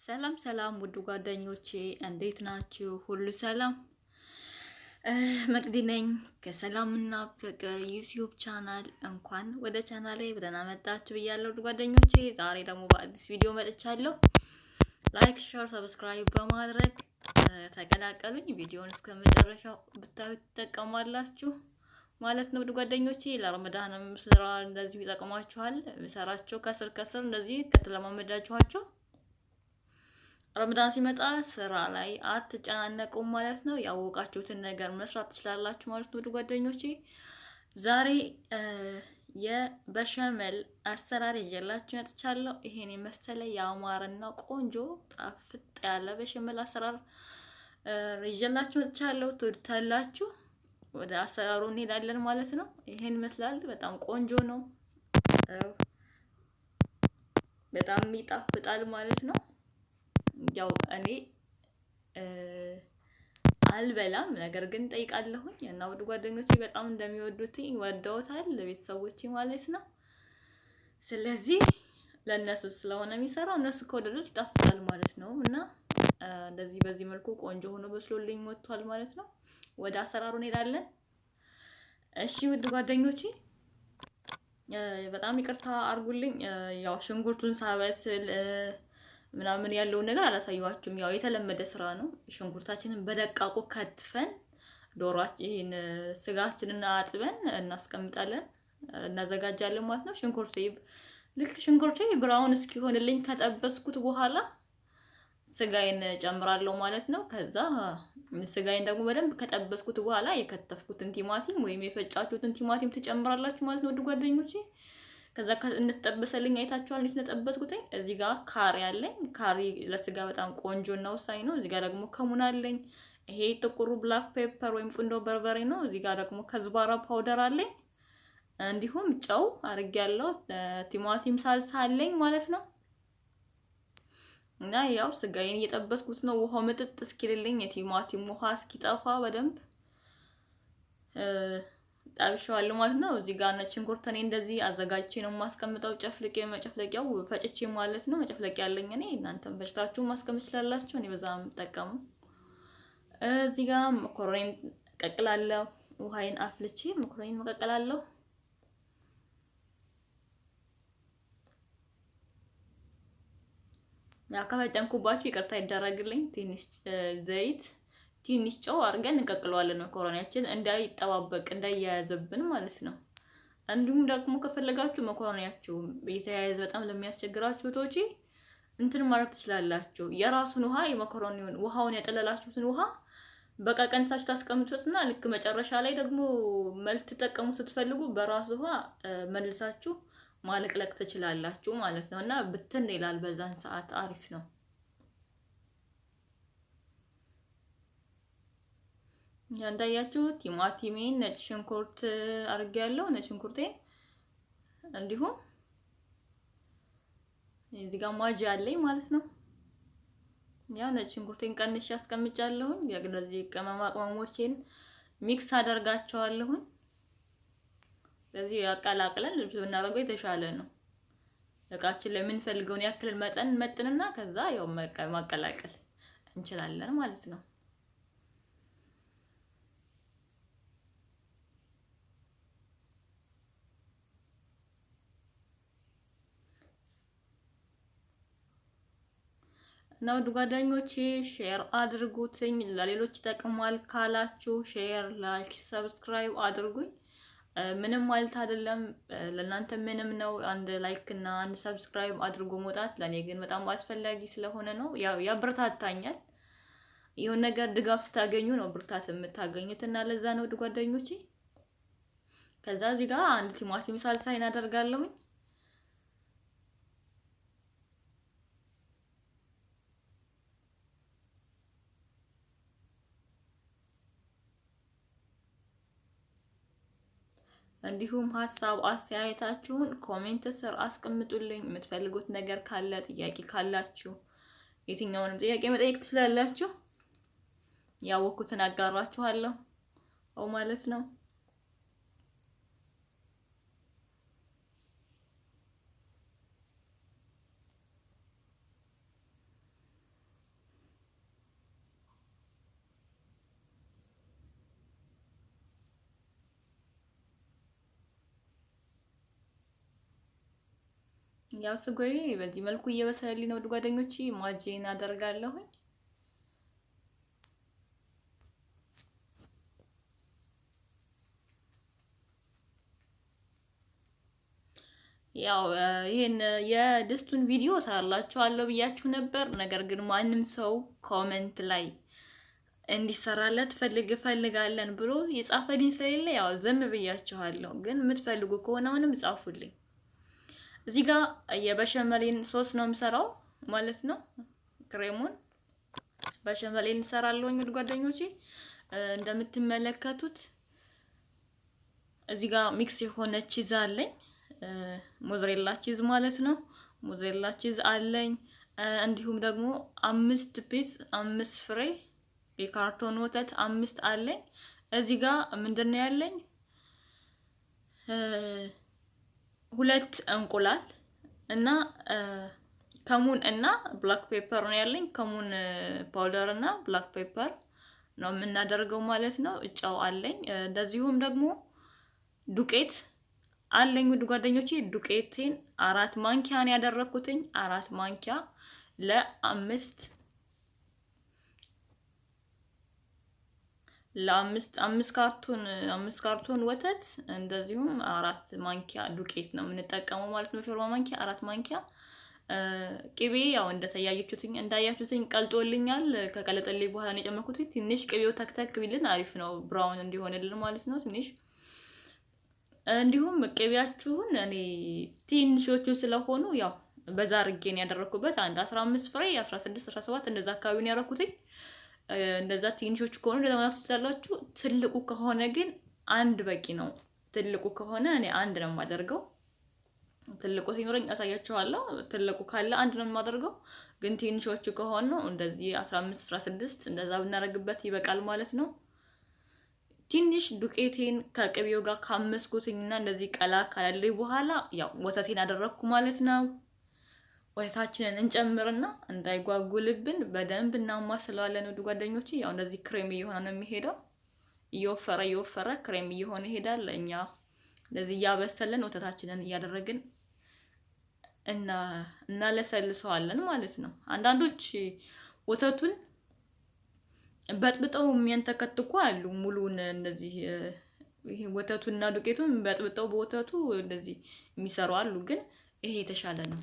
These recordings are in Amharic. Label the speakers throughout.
Speaker 1: ሰላም ሰላም ውድ ጓደኞቼ እንዴት ናችሁ? ሁሉ ሰላም? መቅዲ ነኝ ከሰላምና ፍቅር YouTube channel። እንኳን ወደ ቻናሌ በደህና መጣችሁ ብያለሁ ውድ ጓደኞቼ። ዛሬ ደግሞ በአዲስ ቪዲዮ መጥቻለሁ። like፣ share፣ subscribe በማድረግ ተቀላቀሉኝ። ቪዲዮውን እስከ መጨረሻው ብታዩ ትጠቀማላችሁ ማለት ነው ውድ ጓደኞቼ። ለረመዳንም ስራ እንደዚሁ ይጠቅማችኋል። ሰራቸው ከስር ከስር እንደዚህ ከተለማመዳችኋቸው ረመዳን ሲመጣ ስራ ላይ አትጨናነቁም ማለት ነው። ያወቃችሁትን ነገር መስራት ትችላላችሁ ማለት ነው ጓደኞቼ። ዛሬ የበሸመል አሰራር ይዤላችሁ መጥቻለሁ። ይሄን የመሰለ ያማረና ቆንጆ ጣፍጥ ያለ በሸመል አሰራር ይዤላችሁ መጥቻለሁ። ትወዱታላችሁ። ወደ አሰራሩ እንሄዳለን ማለት ነው። ይሄን ይመስላል። በጣም ቆንጆ ነው። በጣም ይጣፍጣል ማለት ነው። ያው እኔ አልበላም፣ ነገር ግን ጠይቃለሁኝ እና ውድ ጓደኞቼ በጣም እንደሚወዱትኝ ወደውታል፣ ለቤተሰቦቼ ማለት ነው። ስለዚህ ለእነሱ ስለሆነ የሚሰራው እነሱ ከወደዱት ይጣፍጣል ማለት ነው እና እንደዚህ በዚህ መልኩ ቆንጆ ሆኖ በስሎልኝ ወጥቷል ማለት ነው። ወደ አሰራሩ እንሄዳለን። እሺ ውድ ጓደኞቼ በጣም ይቅርታ አድርጉልኝ። ያው ሽንኩርቱን ሳበስል ምናምን ያለውን ነገር አላሳየኋችሁም። ያው የተለመደ ስራ ነው። ሽንኩርታችንን በደቃቁ ከትፈን ዶሯችን ስጋችንን አጥበን እናስቀምጣለን፣ እናዘጋጃለን ማለት ነው። ሽንኩርቴ ልክ ሽንኩርቴ ብራውን እስኪሆንልኝ ከጠበስኩት በኋላ ስጋዬን ጨምራለሁ ማለት ነው። ከዛ ስጋዬን ደግሞ በደንብ ከጠበስኩት በኋላ የከተፍኩትን ቲማቲም ወይም የፈጫችሁትን ቲማቲም ትጨምራላችሁ ማለት ነው። ወደ ጓደኞቼ ከዛ እንደተጠበሰልኝ አይታችኋል፣ እንዴት እንደጠበስኩትኝ። እዚህ ጋር ካሪ አለኝ። ካሪ ለስጋ በጣም ቆንጆ እና ወሳኝ ነው። እዚህ ጋር ደግሞ cumin አለኝ። ይሄ ጥቁሩ black pepper ወይም ቁንዶ በርበሬ ነው። እዚህ ጋር ደግሞ كزبرة powder አለኝ። እንዲሁም ጨው አድርጌያለሁ። ቲማቲም ሳልሳ አለኝ ማለት ነው። እና ያው ስጋዬን እየጠበስኩት ነው። ውሃው ምጥጥ እስኪልልኝ የቲማቲም ውሃ እስኪጠፋ በደንብ ጠብሼዋለሁ ማለት ነው። እዚህ ጋር ነጭ ሽንኩርት እኔ እንደዚህ አዘጋጅቼ ነው የማስቀምጠው። ጨፍልቄ መጨፍለቂያው ፈጭቼ ማለት ነው። መጨፍለቂያ ያለኝ እኔ እናንተም ፈጭታችሁ ማስቀመጥ ትችላላችሁ። እኔ በዛ የምጠቀሙ። እዚህ ጋር መኮረኔን ቀቅላለሁ። ውሃዬን አፍልቼ መኮረኔን መቀቀላለሁ። ያው ከፈጨንኩባችሁ ይቅርታ ይደረግልኝ። ትንሽ ዘይት፣ ትንሽ ጨው አድርገን እንቀቅለዋለን መኮረኒያችን እንዳይጠባበቅ እንዳይያያዝብን ማለት ነው። እንዲሁም ደግሞ ከፈለጋችሁ መኮረኒያችሁ የተያያዘ በጣም ለሚያስቸግራችሁ እህቶቼ እንትን ማድረግ ትችላላችሁ። የራሱን ውሃ የመኮረኒውን ውሃውን ያጠለላችሁትን ውሃ በቃ ቀንሳችሁ ታስቀምጡትና ልክ መጨረሻ ላይ ደግሞ መልክ ትጠቀሙ ስትፈልጉ በራሱ ውሃ መልሳችሁ ማለቅለቅ ትችላላችሁ ማለት ነው። እና ብትን ይላል በዛን ሰዓት አሪፍ ነው። እንዳያችሁ ቲማቲሜን፣ ነጭ ሽንኩርት አድርጌያለሁ። ነጭ ሽንኩርቴን እንዲሁም እዚህ ጋር ማጅ አለኝ ማለት ነው። ያ ነጭ ሽንኩርቴን ቀንሼ አስቀምጫለሁኝ። የግለዚህ ቅመማ ቅመሞቼን ሚክስ አደርጋቸዋለሁኝ። ስለዚህ ያቀላቅለን ልብስ ብናደርገው የተሻለ ነው። እቃችን ላይ የምንፈልገውን ያክል መጠን መጥንና ከዛ ያው ማቀላቀል እንችላለን ማለት ነው። እና ውድ ጓደኞቼ share አድርጉትኝ። ለሌሎች ይጠቅማል ካላችሁ share፣ like፣ subscribe አድርጉኝ። ምንም ማለት አይደለም። ለእናንተ ምንም ነው። አንድ like እና አንድ subscribe አድርጎ መውጣት ለእኔ ግን በጣም አስፈላጊ ስለሆነ ነው። ያው ያበረታታኛል። የሆነ ነገር ድጋፍ ስታገኙ ነው ብርታት የምታገኙት እና ለዛ ነው ጓደኞቼ። ከዛ እዚህ ጋር አንድ ቲማቲም ሳልሳ እናደርጋለሁኝ። እንዲሁም ሀሳብ አስተያየታችሁን comment ስር አስቀምጡልኝ። የምትፈልጉት ነገር ካለ ጥያቄ ካላችሁ የትኛውንም ጥያቄ መጠየቅ ትችላላችሁ። ያወኩትን አጋራችኋለሁ ማለት ነው። ያው ስጎዬ በዚህ መልኩ እየበሰለልኝ ነው። ውድ ጓደኞቼ ማጄን አደርጋለሁኝ። ያው ይሄን የድስቱን ቪዲዮ እሰራላችኋለሁ ብያችሁ ነበር። ነገር ግን ማንም ሰው comment ላይ እንዲሰራለት ፈልግ ፈልጋለን ብሎ የጻፈልኝ ስለሌለ ያው ዝም ብያችኋለሁ። ግን የምትፈልጉ ከሆነ አሁንም ጻፉልኝ። እዚህ ጋር የበሸመሌን ሶስ ነው የምሰራው ማለት ነው። ክሬሙን በሸመሌን እንሰራለሁ። ውድ ጓደኞቼ እንደምትመለከቱት እዚህ ጋር mix የሆነ cheese አለኝ mozzarella cheese ማለት ነው። mozzarella cheese አለኝ። እንዲሁም ደግሞ አምስት piece አምስት ፍሬ የካርቶን ወተት አምስት አለኝ። እዚህ ጋር ምንድን ነው ያለኝ? ሁለት እንቁላል እና cumin እና black pepper ነው ያለኝ። cumin powder እና black pepper ነው የምናደርገው ማለት ነው። ጨው አለኝ። እንደዚሁም ደግሞ ዱቄት አለኝ ውድ ጓደኞቼ ዱቄቴን አራት ማንኪያ ነው ያደረኩትኝ። አራት ማንኪያ ለአምስት ለአምስት አምስት ካርቶን አምስት ካርቶን ወተት እንደዚሁም አራት ማንኪያ ዱቄት ነው የምንጠቀመው ማለት ነው። ሾርባ ማንኪያ አራት ማንኪያ ቅቤ ያው እንደተያያችሁትኝ እንዳያችሁትኝ ቀልጦልኛል። ከቀለጠልኝ በኋላ ነው የጨመርኩት። ትንሽ ቅቤው ተክተክ ቢልን አሪፍ ነው፣ ብራውን እንዲሆንልን ማለት ነው ትንሽ እንዲሁም ቅቤያችሁን እኔ ትንሾቹ ስለሆኑ ያው በዛ አድርጌ ነው ያደረኩበት። አንድ 15 ፍሬ 16 17 እንደዛ አካባቢ ነው ያደረኩትኝ። እንደዛ ትንሾቹ ከሆኑ እንደዛ ትችላላችሁ። ትልቁ ከሆነ ግን አንድ በቂ ነው። ትልቁ ከሆነ እኔ አንድ ነው የማደርገው። ትልቁ ሲኖረኝ አሳያችኋለሁ። ትልቁ ካለ አንድ ነው የማደርገው። ግን ትንሾቹ ከሆኑ እንደዚህ 15 16 እንደዛ ብናደርግበት ይበቃል ማለት ነው። ትንሽ ዱቄቴን ከቅቤው ጋር ካመስኩትኝና እንደዚህ ቀላ ካላለኝ በኋላ ያው ወተቴን አደረግኩ ማለት ነው። ወተታችንን እንጨምርና እንዳይጓጉልብን በደንብ እናማስለዋለን። ውድ ጓደኞቼ ያው እንደዚህ ክሬም እየሆነ ነው የሚሄደው። እየወፈረ እየወፈረ ክሬም እየሆነ ይሄዳል። እኛ እንደዚህ እያበሰለን ወተታችንን እያደረግን እና እናለሰልሰዋለን ማለት ነው። አንዳንዶች ወተቱን በጥብጠው የሚያንተከትኩ አሉ። ሙሉን እንደዚህ ይሄ ወተቱና ዱቄቱን በጥብጠው በወተቱ እንደዚህ የሚሰሩ አሉ። ግን ይሄ የተሻለ ነው።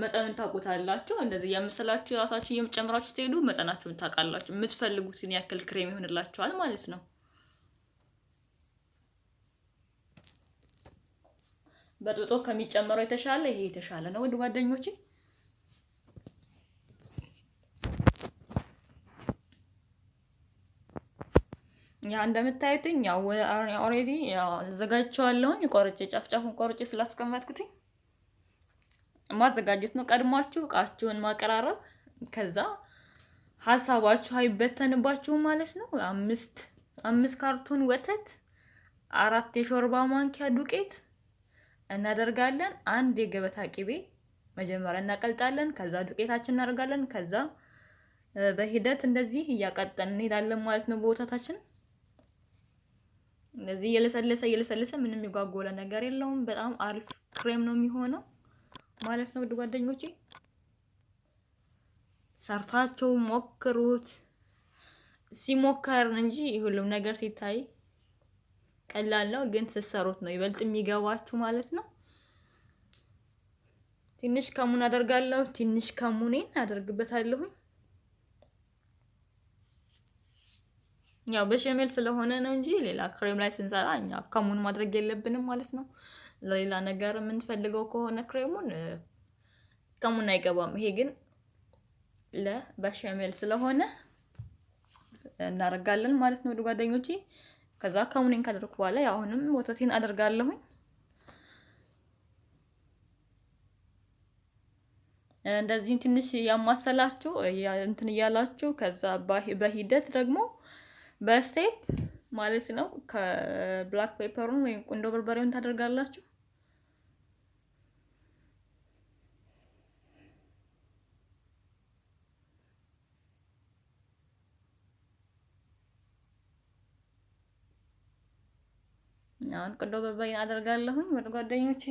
Speaker 1: መጠንን ታውቁታላችሁ። እንደዚህ እያመሰላችሁ የራሳችሁ እየጨምራችሁ ስትሄዱ መጠናችሁን ታውቃላችሁ። የምትፈልጉትን ያክል ክሬም ይሆንላችኋል ማለት ነው። በጥብጦ ከሚጨመረው የተሻለ ይሄ የተሻለ ነው ውድ ጓደኞቼ። ያ እንደምታዩትኝ ያው already አዘጋጅቼዋለሁኝ። ቆርጬ ጫፍጫፉን ቆርጬ ስላስቀመጥኩትኝ ማዘጋጀት ነው። ቀድሟችሁ እቃችሁን ማቀራረብ፣ ከዛ ሀሳባችሁ አይበተንባችሁም ማለት ነው። አምስት አምስት ካርቶን ወተት፣ አራት የሾርባ ማንኪያ ዱቄት እናደርጋለን። አንድ የገበታ ቅቤ መጀመሪያ እናቀልጣለን። ከዛ ዱቄታችን እናደርጋለን። ከዛ በሂደት እንደዚህ እያቀጠን እንሄዳለን ማለት ነው በወተታችን እንደዚህ እየለሰለሰ እየለሰለሰ ምንም የጓጎለ ነገር የለውም። በጣም አሪፍ ክሬም ነው የሚሆነው ማለት ነው። ውድ ጓደኞቼ ሰርታቸው ሞክሩት። ሲሞከር እንጂ ሁሉም ነገር ሲታይ ቀላል ነው፣ ግን ስትሰሩት ነው ይበልጥ የሚገባችሁ ማለት ነው። ትንሽ ከሙን አደርጋለሁ። ትንሽ ከሙኔን አደርግበታለሁኝ ያው በሸሜል ስለሆነ ነው እንጂ ሌላ ክሬም ላይ ስንሰራ እኛ ከሙን ማድረግ የለብንም ማለት ነው። ለሌላ ነገር የምንፈልገው ከሆነ ክሬሙን ከሙን አይገባም። ይሄ ግን ለበሸሜል ስለሆነ እናደርጋለን ማለት ነው። ወደ ጓደኞቼ ከዛ ከሙኔን ካደረኩ በኋላ አሁንም ወተቴን አደርጋለሁኝ። እንደዚህም ትንሽ ያማሰላችሁ እንትን እያላችሁ ከዛ በሂደት ደግሞ በ step ማለት ነው ከ black pepper ኡን ወይም ቁንዶ በርበሬውን ታደርጋላችሁ። አሁን ቁንዶ በርበሬን አደርጋለሁኝ ውድ ጓደኞቼ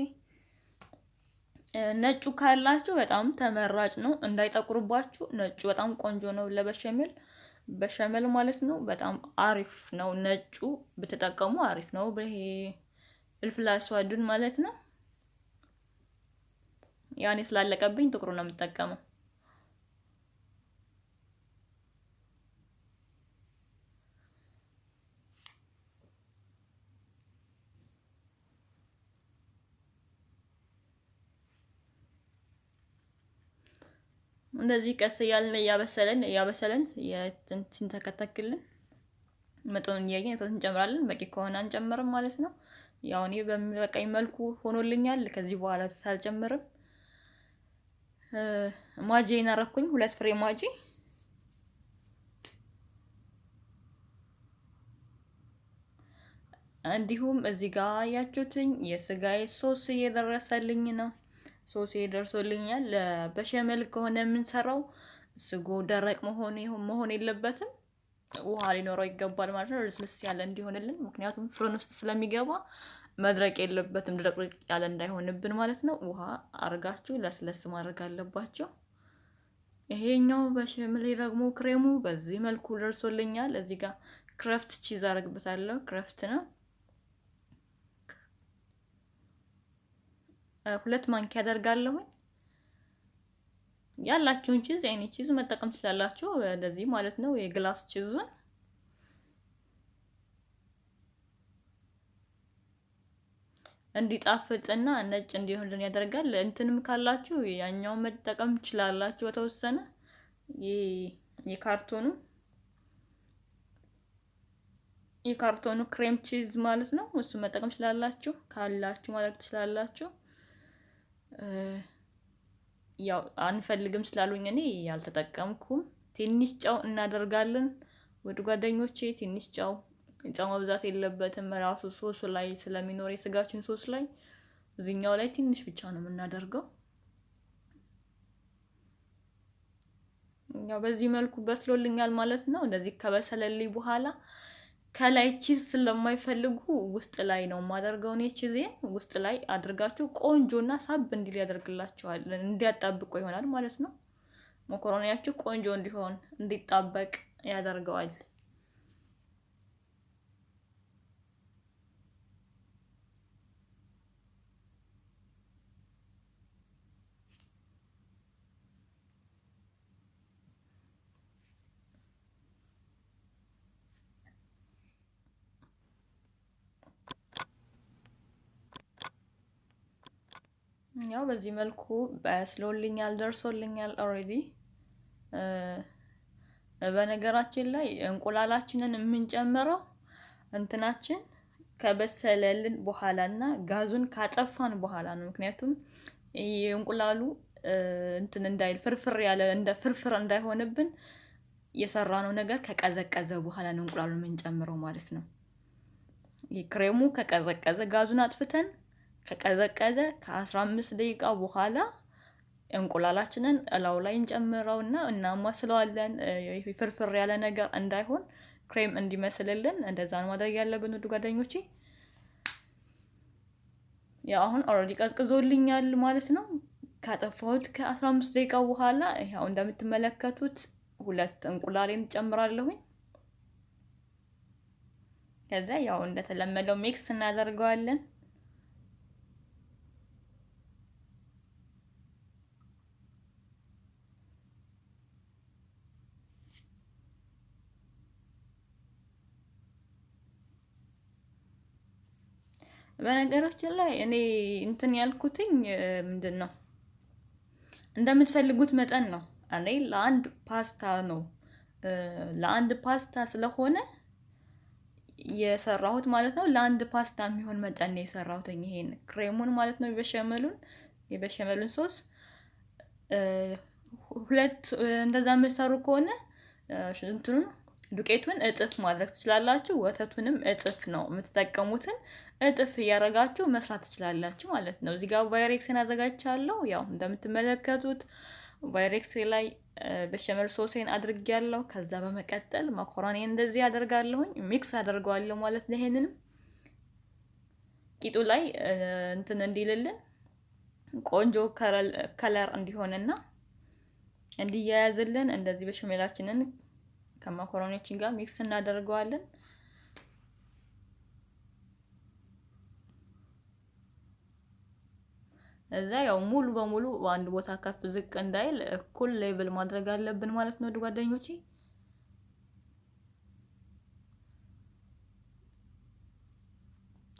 Speaker 1: ነጩ ካላችሁ በጣም ተመራጭ ነው፣ እንዳይጠቁርባችሁ። ነጩ በጣም ቆንጆ ነው ለበሸሜል በሸመል ማለት ነው። በጣም አሪፍ ነው። ነጩ ብትጠቀሙ አሪፍ ነው። ይሄ ፍልፍል አስዋዱን ማለት ነው። ያኔ ስላለቀብኝ ጥቁሩ ነው የምጠቀመው። እንደዚህ ቀስ እያልን እያበሰለን እያበሰለን ሲንተከተክልን መጠኑን እያየን ወተት እንጨምራለን። በቂ ከሆነ አንጨምርም ማለት ነው። ያው እኔ በሚበቃኝ መልኩ ሆኖልኛል። ከዚህ በኋላ አልጨምርም። ማጂ እናረኩኝ ሁለት ፍሬ ማጂ እንዲሁም እዚህ ጋር ያያችሁትኝ የስጋዬ ሶስ እየደረሰልኝ ነው። ሶስ ደርሶልኛል። በሸመል ከሆነ የምንሰራው ስጎ ደረቅ መሆን የለበትም። ውሃ ሊኖረው ይገባል ማለት ነው። ልስልስ ያለ እንዲሆንልን፣ ምክንያቱም فرن ውስጥ ስለሚገባ መድረቅ የለበትም። ድረቅርቅ ያለ እንዳይሆንብን ማለት ነው። ውሃ አርጋችሁ ለስለስ ማድረግ አለባችሁ። ይሄኛው በሸመል ደግሞ ክሬሙ በዚህ መልኩ ደርሶልኛል። እዚህ ጋር Kraft cheese አረግበታለሁ። Kraft ነው ሁለት ማንኪያ አደርጋለሁኝ። ያላችሁን cheese አይነት cheese መጠቀም ትችላላችሁ። እንደዚህ ማለት ነው። የ glass cheese ኡን እንዲጣፍጥና ነጭ እንዲሆንልን ያደርጋል። እንትንም ካላችሁ ያኛውን መጠቀም ትችላላችሁ። በተወሰነ የካርቶኑ የካርቶኑ cream cheese ማለት ነው። እሱ መጠቀም ትችላላችሁ ካላችሁ ማለት ትችላላችሁ። ያው አንፈልግም ስላሉኝ እኔ ያልተጠቀምኩም። ትንሽ ጨው እናደርጋለን። ወደ ጓደኞቼ ትንሽ ጨው ጨው መብዛት የለበትም። ራሱ ሶሱ ላይ ስለሚኖር የስጋችን ሶስ ላይ እዚህኛው ላይ ትንሽ ብቻ ነው የምናደርገው። ያው በዚህ መልኩ በስሎልኛል ማለት ነው። እንደዚህ ከበሰለልኝ በኋላ ከላይ ቺዝ ስለማይፈልጉ ውስጥ ላይ ነው የማደርገው። እኔ ቺዜን ውስጥ ላይ አድርጋችሁ ቆንጆና ሳብ እንዲል ያደርግላችኋል። እንዲያጣብቆ ይሆናል ማለት ነው። መኮረኒያችሁ ቆንጆ እንዲሆን እንዲጣበቅ ያደርገዋል። ያው በዚህ መልኩ በስሎልኛል፣ ደርሶልኛል already። በነገራችን ላይ እንቁላላችንን የምንጨምረው እንትናችን ከበሰለልን በኋላ እና ጋዙን ካጠፋን በኋላ ነው። ምክንያቱም የእንቁላሉ እንትን እንዳይል ፍርፍር ያለ እንደ ፍርፍር እንዳይሆንብን የሰራነው ነገር ከቀዘቀዘ በኋላ ነው እንቁላሉን የምንጨምረው ማለት ነው። ክሬሙ ከቀዘቀዘ ጋዙን አጥፍተን ከቀዘቀዘ ከ15 ደቂቃ በኋላ እንቁላላችንን እላው ላይ እንጨምረውና እናማስለዋለን። ፍርፍር ያለ ነገር እንዳይሆን ክሬም እንዲመስልልን እንደዛ ነው ማድረግ ያለብን ውድ ጓደኞቼ። ያው አሁን already ቀዝቅዞልኛል ማለት ነው። ካጠፋሁት ከ15 ደቂቃ በኋላ ያው እንደምትመለከቱት ሁለት እንቁላሌን ጨምራለሁኝ። ከዛ ያው እንደተለመደው ሚክስ እናደርገዋለን። በነገራችን ላይ እኔ እንትን ያልኩትኝ ምንድን ነው እንደምትፈልጉት መጠን ነው። እኔ ለአንድ ፓስታ ነው ለአንድ ፓስታ ስለሆነ የሰራሁት ማለት ነው። ለአንድ ፓስታ የሚሆን መጠን ነው የሰራሁት ይሄን ክሬሙን ማለት ነው። የበሸመሉን የበሸመሉን ሶስ ሁለት እንደዛ የምትሰሩ ከሆነ እንትኑን ዱቄቱን እጥፍ ማድረግ ትችላላችሁ። ወተቱንም እጥፍ ነው የምትጠቀሙትን እጥፍ እያደረጋችሁ መስራት ትችላላችሁ ማለት ነው። እዚህ ጋር ቫይሬክስን አዘጋጅቻለሁ። ያው እንደምትመለከቱት ፓይሬክስ ላይ béchamel sauce ኤን አድርጌያለሁ። ከዛ በመቀጠል መኮረኒ እንደዚህ አደርጋለሁኝ mix አደርገዋለሁ ማለት ነው። ይሄንንም ቂጡ ላይ እንትን እንዲልልን ቆንጆ color እንዲሆንና እንዲያያዝልን እንደዚህ በሽሜላችንን ከማኮረኒያችን ጋር mix እናደርገዋለን። እዛ ያው ሙሉ በሙሉ በአንድ ቦታ ከፍ ዝቅ እንዳይል እኩል ሌቭል ማድረግ አለብን ማለት ነው ጓደኞቼ።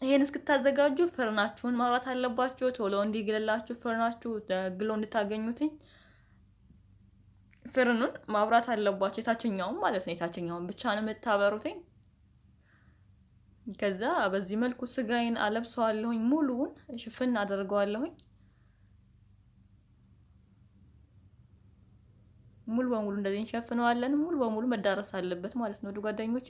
Speaker 1: ይሄን እስክታዘጋጁ ፍርናችሁን ማብራት አለባችሁ። ቶሎ እንዲግልላችሁ ፍርናችሁ ግሎ እንድታገኙትኝ ፍርኑን ማብራት አለባችሁ። የታችኛውን ማለት ነው። የታችኛውን ብቻ ነው የምታበሩትኝ። ከዛ በዚህ መልኩ ስጋዬን አለብሰዋለሁኝ። ሙሉውን ሽፍን አደርገዋለሁኝ። ሙሉ በሙሉ እንደዚህ እንሸፍነዋለን። ሙሉ በሙሉ መዳረስ አለበት ማለት ነው ጓደኞቼ።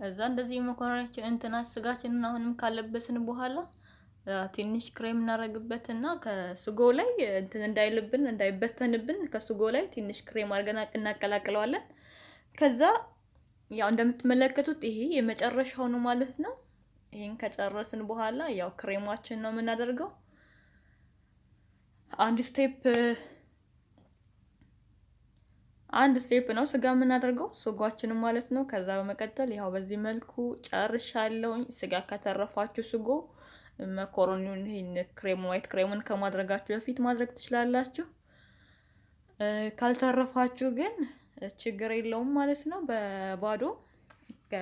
Speaker 1: እዛ እንደዚህ መኮረኒያችን እንትና ስጋችንን አሁንም ካለበስን በኋላ ትንሽ ክሬም እናደርግበትና ከስጎ ላይ እንትን እንዳይልብን እንዳይበተንብን ከስጎ ላይ ትንሽ ክሬም አድርገን እናቀላቅለዋለን። ከዛ ያው እንደምትመለከቱት ይሄ የመጨረሻው ነው ማለት ነው። ይሄን ከጨረስን በኋላ ያው ክሬማችን ነው የምናደርገው። አንድ step አንድ step ነው ስጋ የምናደርገው ስጓችንም ማለት ነው። ከዛ በመቀጠል ያው በዚህ መልኩ ጨርሻለሁኝ። ስጋ ከተረፋችሁ ስጎ መኮረኒውን ይሄን ክሬም white ክሬሙን ከማድረጋችሁ በፊት ማድረግ ትችላላችሁ። ካልተረፋችሁ ግን ችግር የለውም ማለት ነው። በባዶ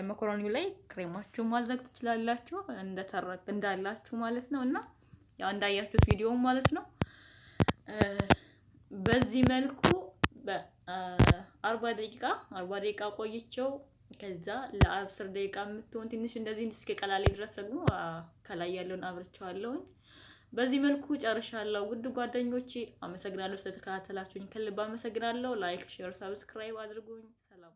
Speaker 1: መኮረኒው ላይ ክሬማችሁ ማድረግ ትችላላችሁ እንደተረክ እንዳላችሁ ማለት ነው። እና ያው እንዳያችሁት ቪዲዮ ማለት ነው። በዚህ መልኩ በአርባ ደቂቃ አርባ ደቂቃ ቆይቸው ከዛ ለአስር ደቂቃ የምትሆን ትንሽ እንደዚህ እስኪቀላልኝ ድረስ ደግሞ ከላይ ያለውን አብርቸዋለሁኝ። በዚህ መልኩ ጨርሻለሁ። ውድ ጓደኞቼ አመሰግናለሁ ስለተከታተላችሁኝ፣ ከልብ አመሰግናለሁ። like፣ share፣ subscribe አድርጉኝ። ሰላም